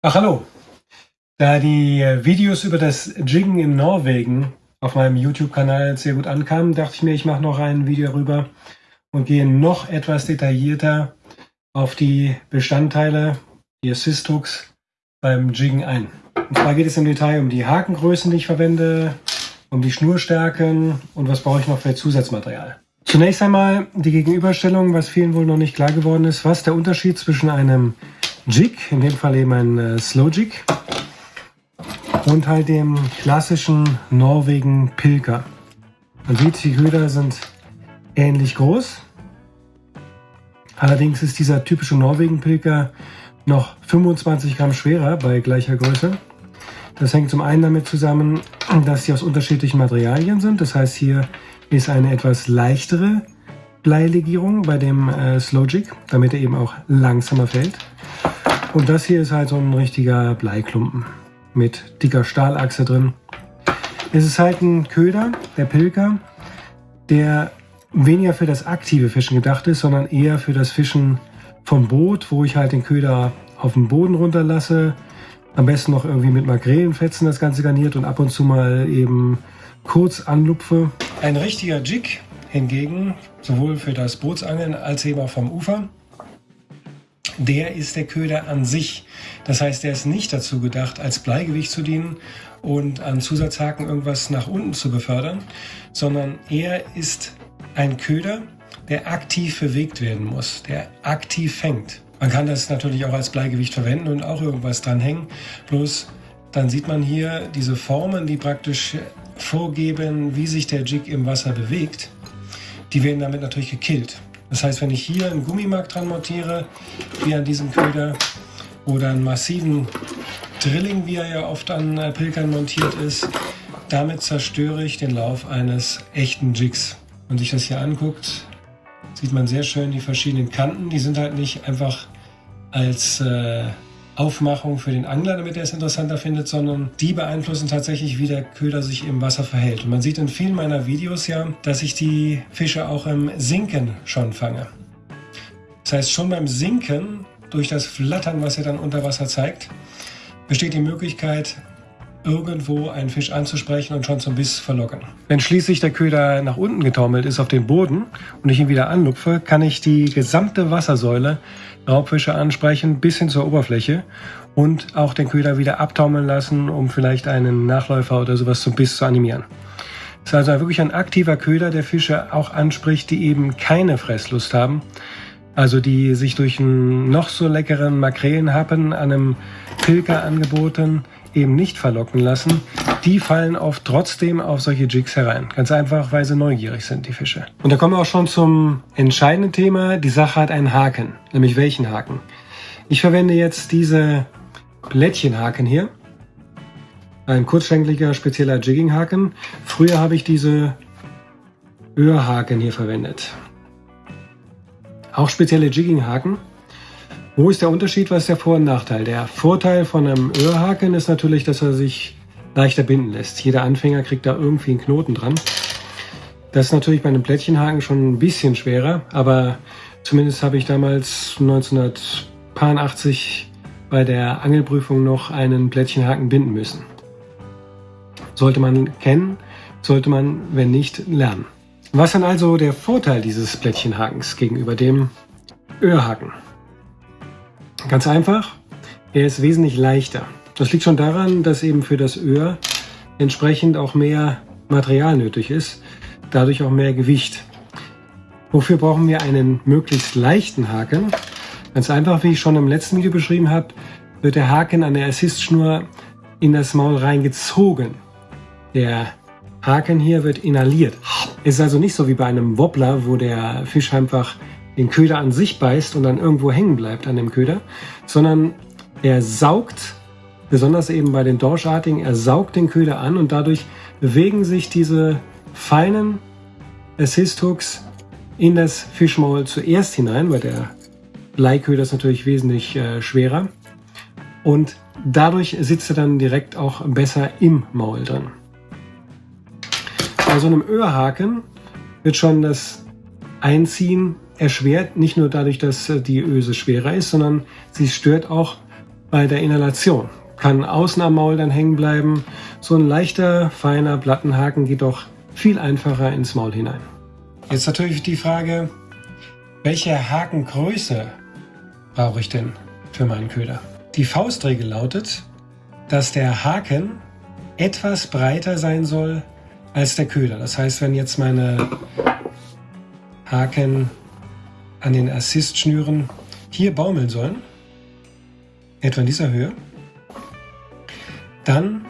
Ach hallo. Da die Videos über das Jiggen in Norwegen auf meinem YouTube-Kanal sehr gut ankamen, dachte ich mir, ich mache noch ein Video darüber und gehe noch etwas detaillierter auf die Bestandteile, die Assist-Hooks beim Jiggen ein. Und zwar geht es im Detail um die Hakengrößen, die ich verwende, um die Schnurstärken und was brauche ich noch für Zusatzmaterial. Zunächst einmal die Gegenüberstellung, was vielen wohl noch nicht klar geworden ist, was der Unterschied zwischen einem Jig, in dem Fall eben ein äh, Slow Jig und halt dem klassischen Norwegen Pilker. Man sieht, die Köder sind ähnlich groß. Allerdings ist dieser typische Norwegen Pilker noch 25 Gramm schwerer bei gleicher Größe. Das hängt zum einen damit zusammen, dass sie aus unterschiedlichen Materialien sind. Das heißt, hier ist eine etwas leichtere Bleilegierung bei dem äh, Slow Jig, damit er eben auch langsamer fällt. Und das hier ist halt so ein richtiger Bleiklumpen mit dicker Stahlachse drin. Es ist halt ein Köder, der Pilker, der weniger für das aktive Fischen gedacht ist, sondern eher für das Fischen vom Boot, wo ich halt den Köder auf den Boden runterlasse. Am besten noch irgendwie mit Magrelenfetzen das Ganze garniert und ab und zu mal eben kurz anlupfe. Ein richtiger Jig hingegen, sowohl für das Bootsangeln als eben auch vom Ufer, der ist der Köder an sich. Das heißt, der ist nicht dazu gedacht, als Bleigewicht zu dienen und an Zusatzhaken irgendwas nach unten zu befördern, sondern er ist ein Köder, der aktiv bewegt werden muss, der aktiv fängt. Man kann das natürlich auch als Bleigewicht verwenden und auch irgendwas dranhängen. Bloß dann sieht man hier diese Formen, die praktisch vorgeben, wie sich der Jig im Wasser bewegt. Die werden damit natürlich gekillt. Das heißt, wenn ich hier einen Gummimark dran montiere, wie an diesem Köder, oder einen massiven Drilling, wie er ja oft an äh, Pilkern montiert ist, damit zerstöre ich den Lauf eines echten Jigs. Wenn man sich das hier anguckt, sieht man sehr schön die verschiedenen Kanten. Die sind halt nicht einfach als äh, Aufmachung für den Angler, damit er es interessanter findet, sondern die beeinflussen tatsächlich, wie der Köder sich im Wasser verhält. Und man sieht in vielen meiner Videos ja, dass ich die Fische auch im Sinken schon fange. Das heißt, schon beim Sinken, durch das Flattern, was er dann unter Wasser zeigt, besteht die Möglichkeit, irgendwo einen Fisch anzusprechen und schon zum Biss verlocken. Wenn schließlich der Köder nach unten getaumelt ist auf den Boden und ich ihn wieder anlupfe, kann ich die gesamte Wassersäule Raubfische ansprechen bis hin zur Oberfläche und auch den Köder wieder abtaumeln lassen, um vielleicht einen Nachläufer oder sowas zum Biss zu animieren. Es ist also wirklich ein aktiver Köder, der Fische auch anspricht, die eben keine Fresslust haben. Also die sich durch einen noch so leckeren Makrelenhappen an einem Pilker angeboten eben nicht verlocken lassen, die fallen oft trotzdem auf solche Jigs herein. Ganz einfach, weil sie neugierig sind, die Fische. Und da kommen wir auch schon zum entscheidenden Thema. Die Sache hat einen Haken. Nämlich welchen Haken? Ich verwende jetzt diese Blättchenhaken hier. Ein kurzschenkliger, spezieller Jigginghaken. Früher habe ich diese Öhrhaken hier verwendet. Auch spezielle Jigginghaken. Wo ist der Unterschied? Was ist der Vor- und Nachteil? Der Vorteil von einem Öhrhaken ist natürlich, dass er sich leichter binden lässt. Jeder Anfänger kriegt da irgendwie einen Knoten dran. Das ist natürlich bei einem Plättchenhaken schon ein bisschen schwerer, aber zumindest habe ich damals 1980 bei der Angelprüfung noch einen Plättchenhaken binden müssen. Sollte man kennen, sollte man, wenn nicht, lernen. Was dann also der Vorteil dieses Plättchenhakens gegenüber dem Öhrhaken? Ganz einfach, er ist wesentlich leichter. Das liegt schon daran, dass eben für das Öhr entsprechend auch mehr Material nötig ist, dadurch auch mehr Gewicht. Wofür brauchen wir einen möglichst leichten Haken? Ganz einfach, wie ich schon im letzten Video beschrieben habe, wird der Haken an der Assist-Schnur in das Maul reingezogen. Der Haken hier wird inhaliert. Es ist also nicht so wie bei einem Wobbler, wo der Fisch einfach den Köder an sich beißt und dann irgendwo hängen bleibt an dem Köder, sondern er saugt, besonders eben bei den Dorschartigen, er saugt den Köder an und dadurch bewegen sich diese feinen Assist-Hooks in das Fischmaul zuerst hinein, weil der Bleiköder ist natürlich wesentlich äh, schwerer und dadurch sitzt er dann direkt auch besser im Maul drin. Bei so einem Öhrhaken wird schon das Einziehen erschwert, nicht nur dadurch, dass äh, die Öse schwerer ist, sondern sie stört auch bei der Inhalation. Kann außen am Maul dann hängen bleiben. So ein leichter, feiner Plattenhaken geht doch viel einfacher ins Maul hinein. Jetzt natürlich die Frage, welche Hakengröße brauche ich denn für meinen Köder? Die Faustregel lautet, dass der Haken etwas breiter sein soll als der Köder. Das heißt, wenn jetzt meine Haken an den Assist-Schnüren hier baumeln sollen, etwa in dieser Höhe, dann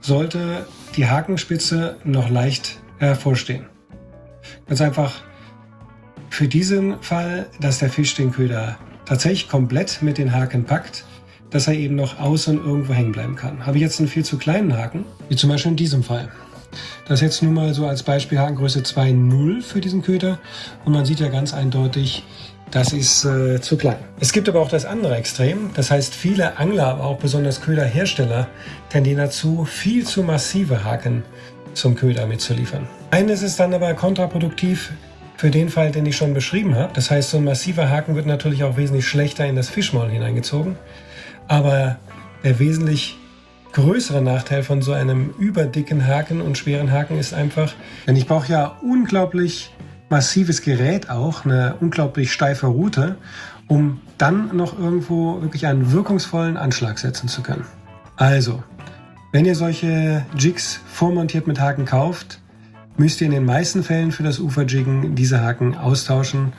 sollte die Hakenspitze noch leicht hervorstehen. Ganz einfach für diesen Fall, dass der Fisch den Köder tatsächlich komplett mit den Haken packt, dass er eben noch außen irgendwo hängen bleiben kann. Habe ich jetzt einen viel zu kleinen Haken, wie zum Beispiel in diesem Fall. Das jetzt nur mal so als Beispiel Hakengröße 2.0 für diesen Köder und man sieht ja ganz eindeutig, das ist äh, zu klein. Es gibt aber auch das andere Extrem. Das heißt, viele Angler, aber auch besonders Köderhersteller, tendieren dazu, viel zu massive Haken zum Köder mitzuliefern. Eines ist dann aber kontraproduktiv für den Fall, den ich schon beschrieben habe. Das heißt, so ein massiver Haken wird natürlich auch wesentlich schlechter in das Fischmaul hineingezogen. Aber der wesentlich größere Nachteil von so einem überdicken Haken und schweren Haken ist einfach, denn ich brauche ja unglaublich massives Gerät auch, eine unglaublich steife Route, um dann noch irgendwo wirklich einen wirkungsvollen Anschlag setzen zu können. Also, wenn ihr solche Jigs vormontiert mit Haken kauft, müsst ihr in den meisten Fällen für das Uferjiggen diese Haken austauschen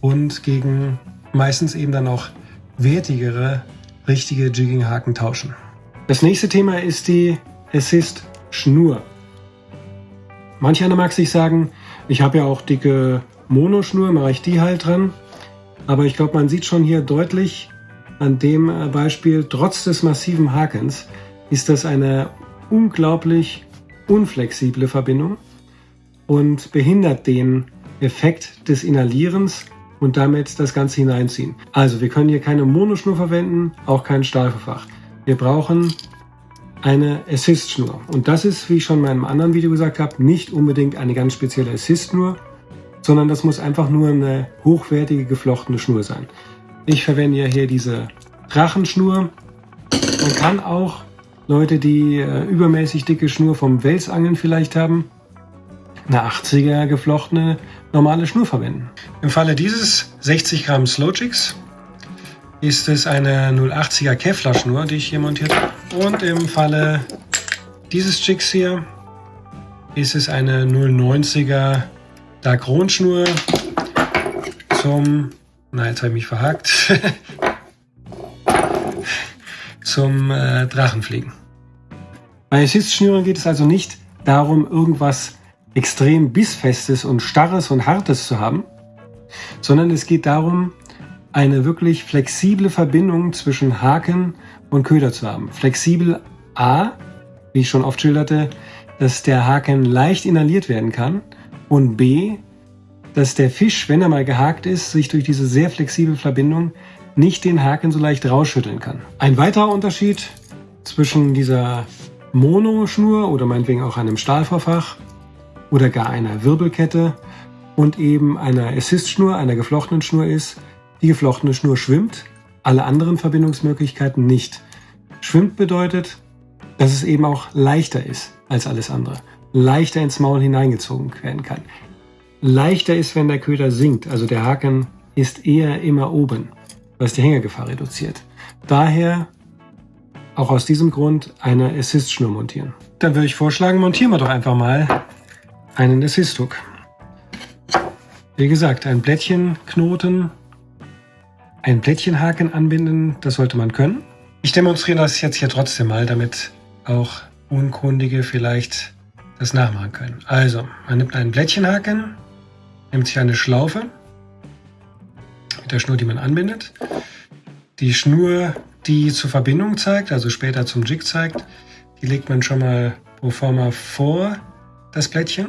und gegen meistens eben dann auch wertigere, richtige Jigging-Haken tauschen. Das nächste Thema ist die Assist-Schnur. Manch einer mag sich sagen, ich habe ja auch dicke Monoschnur, mache ich die halt dran. Aber ich glaube, man sieht schon hier deutlich an dem äh, Beispiel, trotz des massiven Hakens, ist das eine unglaublich unflexible Verbindung und behindert den Effekt des Inhalierens und damit das Ganze hineinziehen. Also wir können hier keine Monoschnur verwenden, auch kein Stahlverfach. Wir brauchen eine Assist-Schnur. Und das ist, wie ich schon in meinem anderen Video gesagt habe, nicht unbedingt eine ganz spezielle Assist-Schnur, sondern das muss einfach nur eine hochwertige geflochtene Schnur sein. Ich verwende ja hier diese Drachenschnur. Man kann auch Leute, die äh, übermäßig dicke Schnur vom Welsangeln vielleicht haben, eine 80er geflochtene normale Schnur verwenden. Im Falle dieses 60 Gramm Slow Jigs ist es eine 080er Kevlar Schnur, die ich hier montiert habe. Und im Falle dieses Jigs hier ist es eine 090er Dacron Schnur zum, na jetzt habe ich mich verhakt, zum äh, Drachenfliegen. Bei Assist-Schnüren geht es also nicht darum, irgendwas extrem bissfestes und starres und hartes zu haben, sondern es geht darum, eine wirklich flexible Verbindung zwischen Haken und Köder zu haben. Flexibel A, wie ich schon oft schilderte, dass der Haken leicht inhaliert werden kann und B, dass der Fisch, wenn er mal gehakt ist, sich durch diese sehr flexible Verbindung nicht den Haken so leicht rausschütteln kann. Ein weiterer Unterschied zwischen dieser Monoschnur oder meinetwegen auch einem Stahlverfach oder gar einer Wirbelkette und eben einer Assist-Schnur, einer geflochtenen Schnur ist, die geflochtene Schnur schwimmt, alle anderen Verbindungsmöglichkeiten nicht. Schwimmt bedeutet, dass es eben auch leichter ist als alles andere. Leichter ins Maul hineingezogen werden kann. Leichter ist, wenn der Köder sinkt, also der Haken ist eher immer oben, was die Hängergefahr reduziert. Daher auch aus diesem Grund eine Assist-Schnur montieren. Dann würde ich vorschlagen, montieren wir doch einfach mal einen Assist-Hook. Wie gesagt, ein Blättchenknoten ein Plättchenhaken anbinden, das sollte man können. Ich demonstriere das jetzt hier trotzdem mal, damit auch Unkundige vielleicht das nachmachen können. Also, man nimmt einen Plättchenhaken, nimmt sich eine Schlaufe mit der Schnur, die man anbindet. Die Schnur, die zur Verbindung zeigt, also später zum Jig zeigt, die legt man schon mal pro forma vor das Plättchen.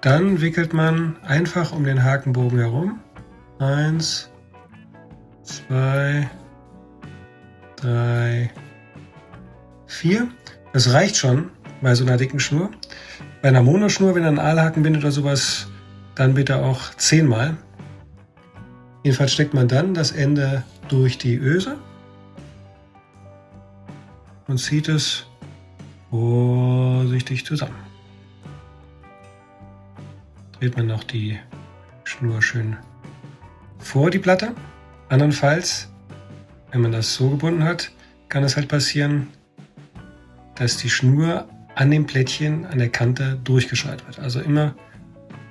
Dann wickelt man einfach um den Hakenbogen herum Eins, zwei, drei, vier. Das reicht schon bei so einer dicken Schnur. Bei einer Monoschnur, wenn ihr einen Aalhaken bindet oder sowas, dann bitte auch zehnmal. Jedenfalls steckt man dann das Ende durch die Öse und zieht es vorsichtig zusammen. Dreht man noch die Schnur schön vor die Platte. Andernfalls, wenn man das so gebunden hat, kann es halt passieren, dass die Schnur an dem Plättchen an der Kante durchgeschaltet wird. Also immer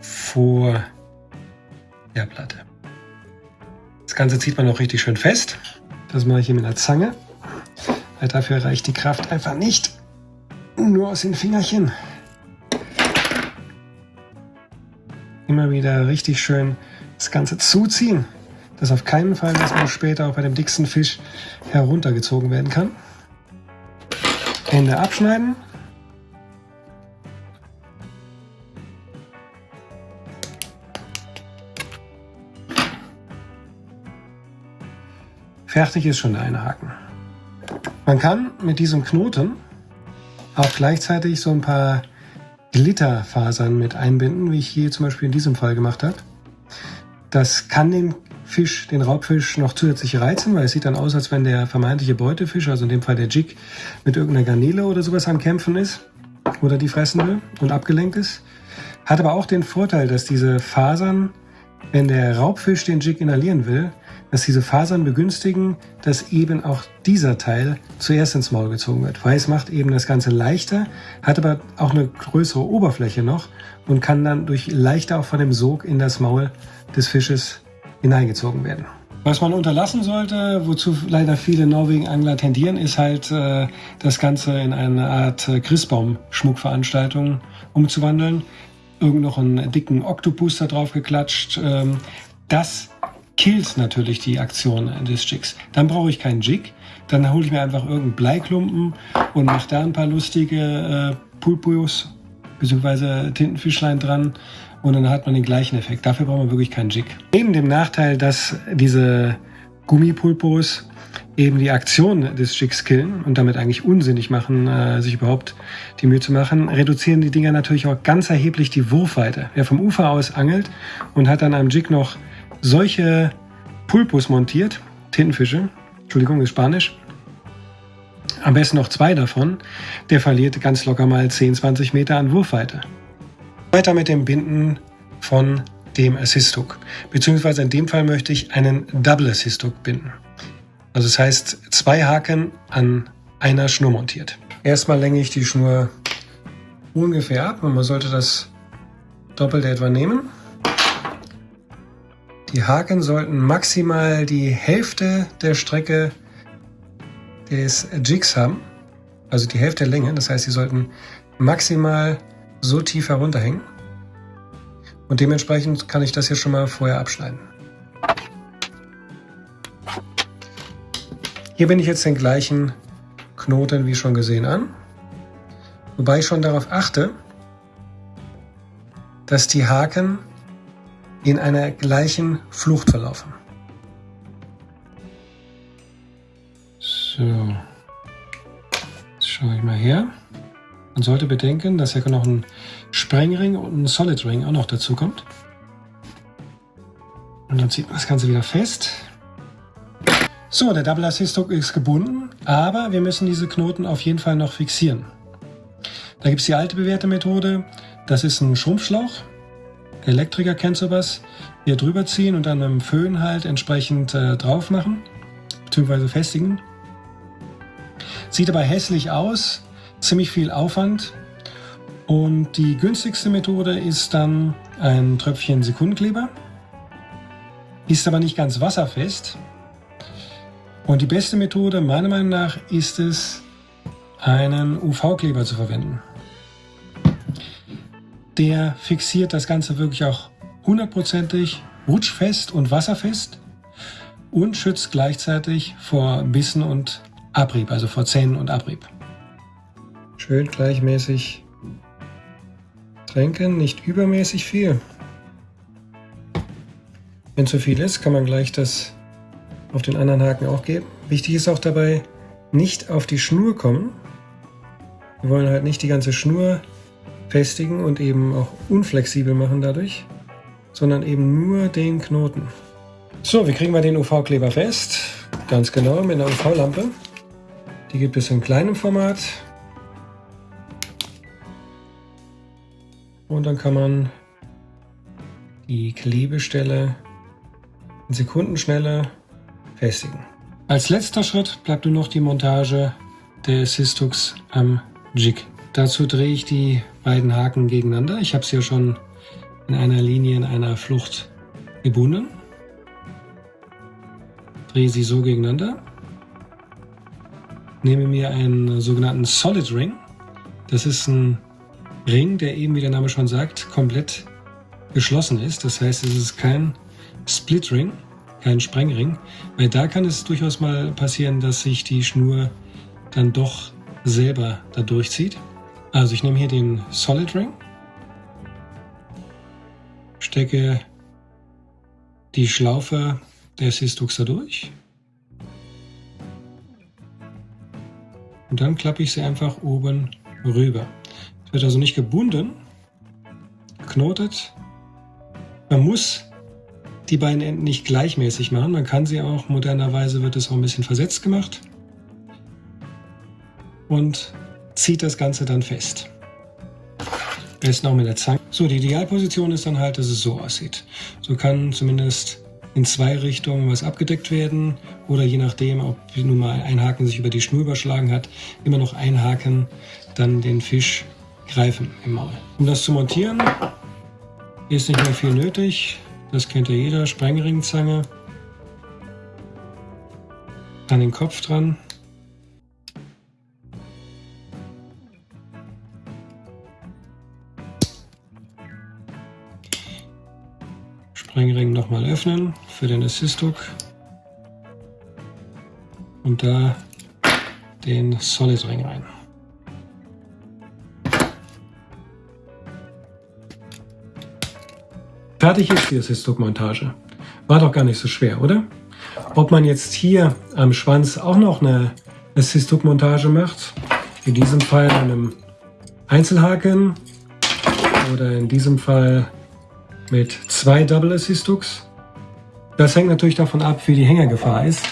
vor der Platte. Das Ganze zieht man auch richtig schön fest. Das mache ich hier mit einer Zange, weil dafür reicht die Kraft einfach nicht. Nur aus den Fingerchen. Immer wieder richtig schön das Ganze zuziehen, dass auf keinen Fall, dass man später auch bei dem dicksten Fisch heruntergezogen werden kann. Ende abschneiden. Fertig ist schon der eine Haken. Man kann mit diesem Knoten auch gleichzeitig so ein paar Glitterfasern mit einbinden, wie ich hier zum Beispiel in diesem Fall gemacht habe. Das kann den Fisch, den Raubfisch, noch zusätzlich reizen, weil es sieht dann aus, als wenn der vermeintliche Beutefisch, also in dem Fall der Jig, mit irgendeiner Garnele oder sowas am Kämpfen ist oder die fressen will und abgelenkt ist. Hat aber auch den Vorteil, dass diese Fasern, wenn der Raubfisch den Jig inhalieren will, dass diese Fasern begünstigen, dass eben auch dieser Teil zuerst ins Maul gezogen wird. Weil es macht eben das Ganze leichter, hat aber auch eine größere Oberfläche noch und kann dann durch leichter auch von dem Sog in das Maul des Fisches hineingezogen werden. Was man unterlassen sollte, wozu leider viele Norwegen-Angler tendieren, ist halt äh, das Ganze in eine Art äh, Christbaum-Schmuckveranstaltung umzuwandeln. Irgend noch einen dicken Oktopus da drauf geklatscht. Ähm, das killt natürlich die Aktion des Jigs. Dann brauche ich keinen Jig, dann hole ich mir einfach irgendeinen Bleiklumpen und mache da ein paar lustige äh, Pulpus bzw. Tintenfischlein dran und dann hat man den gleichen Effekt. Dafür braucht man wirklich keinen Jig. Neben dem Nachteil, dass diese Gummipulpos eben die Aktion des Jigs killen und damit eigentlich unsinnig machen, äh, sich überhaupt die Mühe zu machen, reduzieren die Dinger natürlich auch ganz erheblich die Wurfweite. Wer vom Ufer aus angelt und hat dann am Jig noch solche Pulpos montiert, Tintenfische, Entschuldigung, ist Spanisch, am besten noch zwei davon, der verliert ganz locker mal 10, 20 Meter an Wurfweite. Weiter mit dem Binden von dem Assist Hook. Beziehungsweise in dem Fall möchte ich einen Double Assist Hook binden. Also das heißt zwei Haken an einer Schnur montiert. Erstmal länge ich die Schnur ungefähr ab und man sollte das Doppelte etwa nehmen. Die Haken sollten maximal die Hälfte der Strecke des Jigs haben, also die Hälfte der Länge. Das heißt, sie sollten maximal so tief herunterhängen. Und dementsprechend kann ich das hier schon mal vorher abschneiden. Hier bin ich jetzt den gleichen Knoten wie schon gesehen an. Wobei ich schon darauf achte, dass die Haken in einer gleichen Flucht verlaufen. So, jetzt schaue ich mal her. Man sollte bedenken, dass hier noch ein Sprengring und ein Solid Ring auch noch dazu kommt. Und dann zieht man das Ganze wieder fest. So, der Double Assist Hook ist gebunden, aber wir müssen diese Knoten auf jeden Fall noch fixieren. Da gibt es die alte bewährte Methode. Das ist ein Schrumpfschlauch. Elektriker kennt sowas. Hier drüber ziehen und dann mit dem Föhn halt entsprechend äh, drauf machen, beziehungsweise festigen. Sieht aber hässlich aus, ziemlich viel Aufwand. Und die günstigste Methode ist dann ein Tröpfchen Sekundenkleber. Ist aber nicht ganz wasserfest. Und die beste Methode meiner Meinung nach ist es, einen UV-Kleber zu verwenden der fixiert das Ganze wirklich auch hundertprozentig rutschfest und wasserfest und schützt gleichzeitig vor Bissen und Abrieb, also vor Zähnen und Abrieb. Schön gleichmäßig tränken, nicht übermäßig viel. Wenn zu viel ist, kann man gleich das auf den anderen Haken auch geben. Wichtig ist auch dabei, nicht auf die Schnur kommen. Wir wollen halt nicht die ganze Schnur festigen und eben auch unflexibel machen dadurch, sondern eben nur den Knoten. So, wie kriegen wir den UV-Kleber fest? Ganz genau mit einer UV-Lampe. Die gibt es in kleinem Format. Und dann kann man die Klebestelle in Sekundenschnelle festigen. Als letzter Schritt bleibt nur noch die Montage der Sistux am Jig. Dazu drehe ich die beiden Haken gegeneinander. Ich habe sie ja schon in einer Linie in einer Flucht gebunden. Drehe sie so gegeneinander. Nehme mir einen sogenannten Solid Ring. Das ist ein Ring, der eben, wie der Name schon sagt, komplett geschlossen ist. Das heißt, es ist kein Split Ring, kein Sprengring, weil da kann es durchaus mal passieren, dass sich die Schnur dann doch selber da durchzieht. Also ich nehme hier den Solid Ring, stecke die Schlaufe der Sistux da durch und dann klappe ich sie einfach oben rüber. Wird also nicht gebunden, geknotet. Man muss die beiden Enden nicht gleichmäßig machen. Man kann sie auch, modernerweise wird es auch ein bisschen versetzt gemacht und zieht das Ganze dann fest. Besten auch mit der Zange. So, die Idealposition ist dann halt, dass es so aussieht. So kann zumindest in zwei Richtungen was abgedeckt werden oder je nachdem, ob nun mal ein Haken sich über die Schnur überschlagen hat, immer noch ein Haken dann den Fisch greifen im Maul. Um das zu montieren, ist nicht mehr viel nötig. Das kennt ja jeder. Sprengringzange. An den Kopf dran. Sprengring nochmal öffnen für den Assist-Hook. Und da den Solid Ring rein. Fertig ist die Assist-Hook-Montage. War doch gar nicht so schwer, oder? Ob man jetzt hier am Schwanz auch noch eine Assist-Hook-Montage macht, in diesem Fall einem Einzelhaken oder in diesem Fall mit zwei Double Assist Hooks. Das hängt natürlich davon ab, wie die Hängergefahr ist.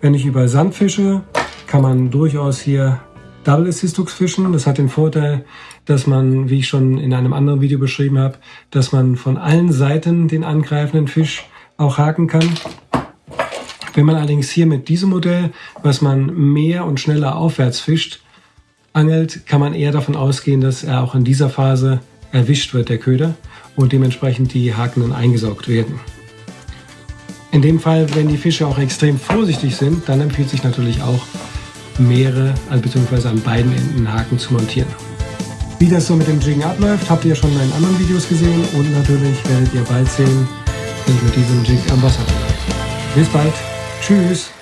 Wenn ich über Sand fische, kann man durchaus hier Double Assist Hooks fischen. Das hat den Vorteil, dass man, wie ich schon in einem anderen Video beschrieben habe, dass man von allen Seiten den angreifenden Fisch auch haken kann. Wenn man allerdings hier mit diesem Modell, was man mehr und schneller aufwärts fischt, angelt, kann man eher davon ausgehen, dass er auch in dieser Phase erwischt wird, der Köder und dementsprechend die Haken dann eingesaugt werden. In dem Fall, wenn die Fische auch extrem vorsichtig sind, dann empfiehlt sich natürlich auch mehrere, also beziehungsweise an beiden Enden Haken zu montieren. Wie das so mit dem Jiggen abläuft, habt ihr schon in anderen Videos gesehen und natürlich werdet ihr bald sehen, wenn ich mit diesem Jig am Wasser bin. Bis bald. Tschüss.